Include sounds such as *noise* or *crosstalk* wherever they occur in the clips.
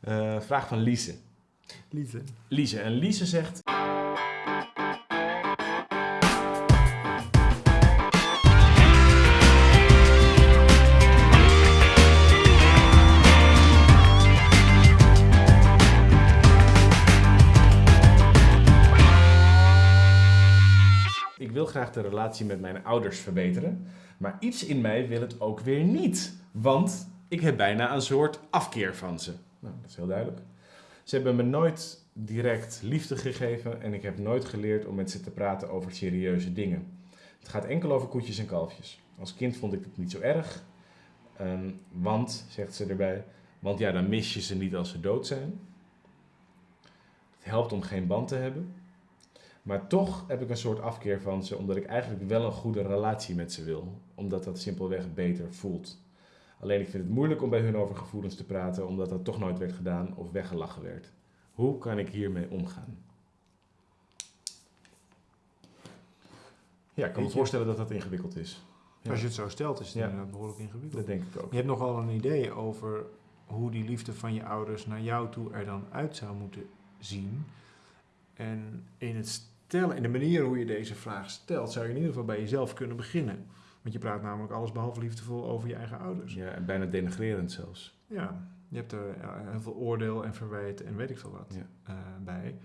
Eh, vraag van Lise. Liefde. Lise. En Lise zegt... Ik wil graag de relatie met mijn ouders verbeteren, maar iets in mij wil het ook weer niet. Want ik heb bijna een soort afkeer van ze. Nou, dat is heel duidelijk. Ze hebben me nooit direct liefde gegeven en ik heb nooit geleerd om met ze te praten over serieuze dingen. Het gaat enkel over koetjes en kalfjes. Als kind vond ik het niet zo erg, ehm, want, zegt ze erbij, want ja, dan mis je ze niet als ze dood zijn. Het helpt om geen band te hebben. Maar toch heb ik een soort afkeer van ze, omdat ik eigenlijk wel een goede relatie met ze wil. Omdat dat simpelweg beter voelt. Alleen ik vind het moeilijk om bij hun over gevoelens te praten, omdat dat toch nooit werd gedaan of weggelachen werd. Hoe kan ik hiermee omgaan? Ja, ik kan me voorstellen dat dat ingewikkeld is. Ja. Als je het zo stelt, is het Ja. inderdaad behoorlijk ingewikkeld. Dat denk ik ook. Je hebt nogal een idee over hoe die liefde van je ouders naar jou toe er dan uit zou moeten zien. En in het stellen, in de manier hoe je deze vraag stelt, zou je in ieder geval bij jezelf kunnen beginnen. Want je praat namelijk alles behalve liefdevol over je eigen ouders. Ja, en bijna denigrerend zelfs. Ja, je hebt er heel veel oordeel en verwijt en weet ik veel wat Ja. eh, bij.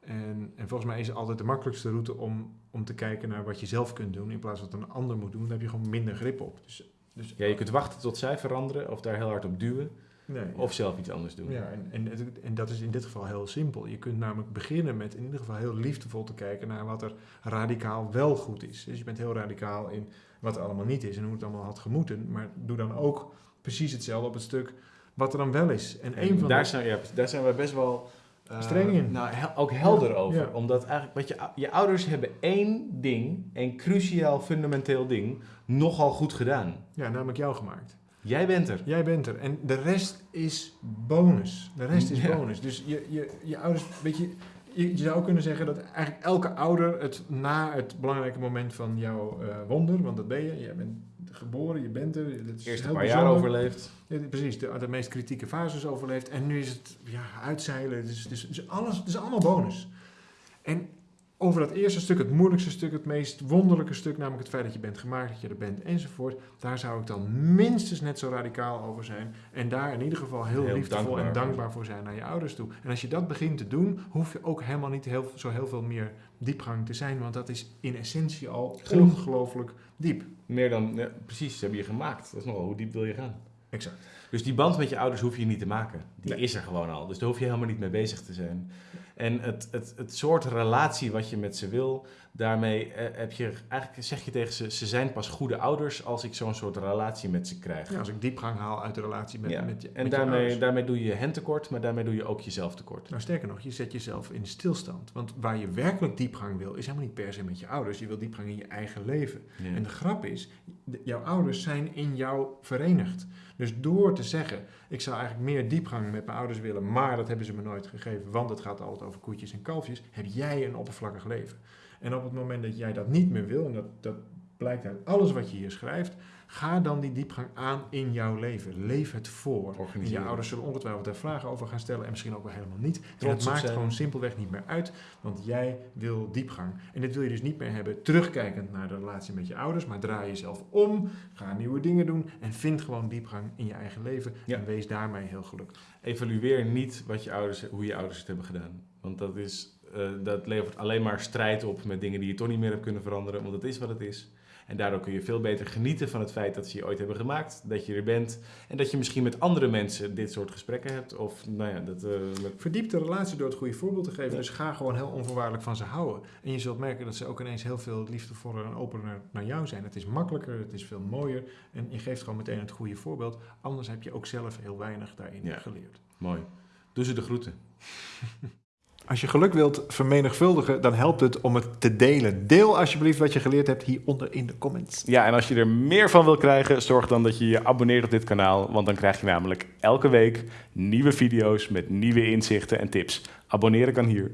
En, en volgens mij is het altijd de makkelijkste route om, om te kijken naar wat je zelf kunt doen in plaats van wat een ander moet doen. Dan heb je gewoon minder grip op. Dus, dus, Ja, je kunt wachten tot zij veranderen of daar heel hard op duwen nee, of zelf iets anders doen. Ja, en, en, en dat is in dit geval heel simpel. Je kunt namelijk beginnen met in ieder geval heel liefdevol te kijken naar wat er radicaal wel goed is. Dus je bent heel radicaal in wat er allemaal niet is en hoe het allemaal had gemoeten. Maar doe dan ook precies hetzelfde op het stuk wat er dan wel is. En, En een van daar, de... zijn, ja, daar zijn we best wel eh, Streng in. Nou, ook helder Ja, over. ja. Omdat eigenlijk, wat je, je ouders hebben één ding, één cruciaal, fundamenteel ding, nogal goed gedaan. Ja, namelijk jou gemaakt. Jij bent er. Jij bent er. En de rest is bonus. De rest is Ja. bonus. Dus je, je, je ouders, weet je, je, je zou kunnen zeggen dat eigenlijk elke ouder het na het belangrijke moment van jouw eh, wonder, want dat ben je, je bent geboren, je bent er. Het is Eerst een paar jaar overleefd. Ja, precies, de, de meest kritieke fases overleefd. En nu is het ja, uitzeilen. Dus, dus, dus alles, het is allemaal bonus. Over dat eerste stuk, het moeilijkste stuk, het meest wonderlijke stuk, namelijk het feit dat je bent gemaakt, dat je er bent enzovoort. Daar zou ik dan minstens net zo radicaal over zijn. En daar in ieder geval heel, Heel liefdevol dankbaar en dankbaar voor zijn naar je ouders toe. En als je dat begint te doen, hoef je ook helemaal niet heel, zo heel veel meer diepgang te zijn. Want dat is in essentie al ongelooflijk diep. Meer dan, ja, precies, ze hebben je gemaakt. Dat is nogal, hoe diep wil je gaan? Exact. Dus die band met je ouders hoef je niet te maken. Die Nee. is er gewoon al. Dus daar hoef je helemaal niet mee bezig te zijn. En het, het, het soort relatie wat je met ze wil, daarmee eh, heb je eigenlijk zeg je tegen ze, ze zijn pas goede ouders als ik zo'n soort relatie met ze krijg. Ja, als ik diepgang haal uit de relatie met, Ja, met je en met daarmee, daarmee doe je hen tekort, maar daarmee doe je ook jezelf tekort. Nou, sterker nog, je zet jezelf in stilstand. Want waar je werkelijk diepgang wil, is helemaal niet per se met je ouders. Je wil diepgang in je eigen leven. Ja. En de grap is, jouw ouders zijn in jou verenigd. Dus door te zeggen, ik zou eigenlijk meer diepgang met mijn ouders willen, maar dat hebben ze me nooit gegeven, want het gaat altijd over koetjes en kalfjes, heb jij een oppervlakkig leven. En op het moment dat jij dat niet meer wil, en dat, dat blijkt uit alles wat je hier schrijft, ga dan die diepgang aan in jouw leven. Leef het voor. En je ouders zullen ongetwijfeld daar vragen over gaan stellen en misschien ook wel helemaal niet. En het maakt zijn. gewoon simpelweg niet meer uit, want jij wil diepgang. En dit wil je dus niet meer hebben terugkijkend naar de relatie met je ouders, maar draai jezelf om, ga nieuwe dingen doen en vind gewoon diepgang in je eigen leven Ja. en wees daarmee heel gelukkig. Evalueer niet wat je ouders, hoe je ouders het hebben gedaan. Want dat, is, eh, dat levert alleen maar strijd op met dingen die je toch niet meer hebt kunnen veranderen. Want het is wat het is. En daardoor kun je veel beter genieten van het feit dat ze je ooit hebben gemaakt. Dat je er bent. En dat je misschien met andere mensen dit soort gesprekken hebt. Of nou ja, dat, eh, met- Verdiep de relatie door het goede voorbeeld te geven. Ja. Dus ga gewoon heel onvoorwaardelijk van ze houden. En je zult merken dat ze ook ineens heel veel liefdevoller en opener naar jou zijn. Het is makkelijker, het is veel mooier. En je geeft gewoon meteen het goede voorbeeld. Anders heb je ook zelf heel weinig daarin Ja. geleerd. mooi. Doe ze de groeten. *laughs* Als je geluk wilt vermenigvuldigen, dan helpt het om het te delen. Deel alsjeblieft wat je geleerd hebt hieronder in de comments. Ja, en als je er meer van wil krijgen, zorg dan dat je je abonneert op dit kanaal. Want dan krijg je namelijk elke week nieuwe video's met nieuwe inzichten en tips. Abonneren kan hier.